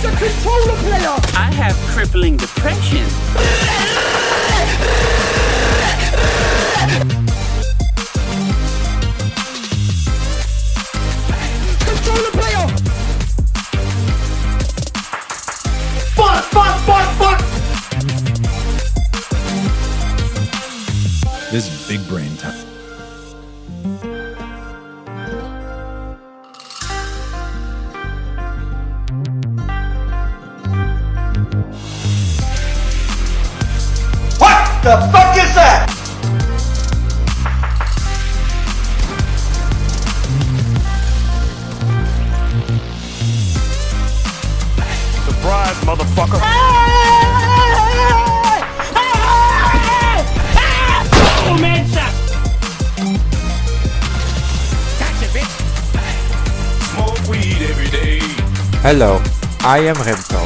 He's a controller player! I have crippling depression. controller player! Fuck, fuck, fuck, fuck! This is big brain time. The fuck is that? Surprise, motherfucker. Ah! Smoke weed every day. Hello, I am Remco.